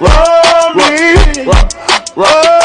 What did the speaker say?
Roll me. Roll me.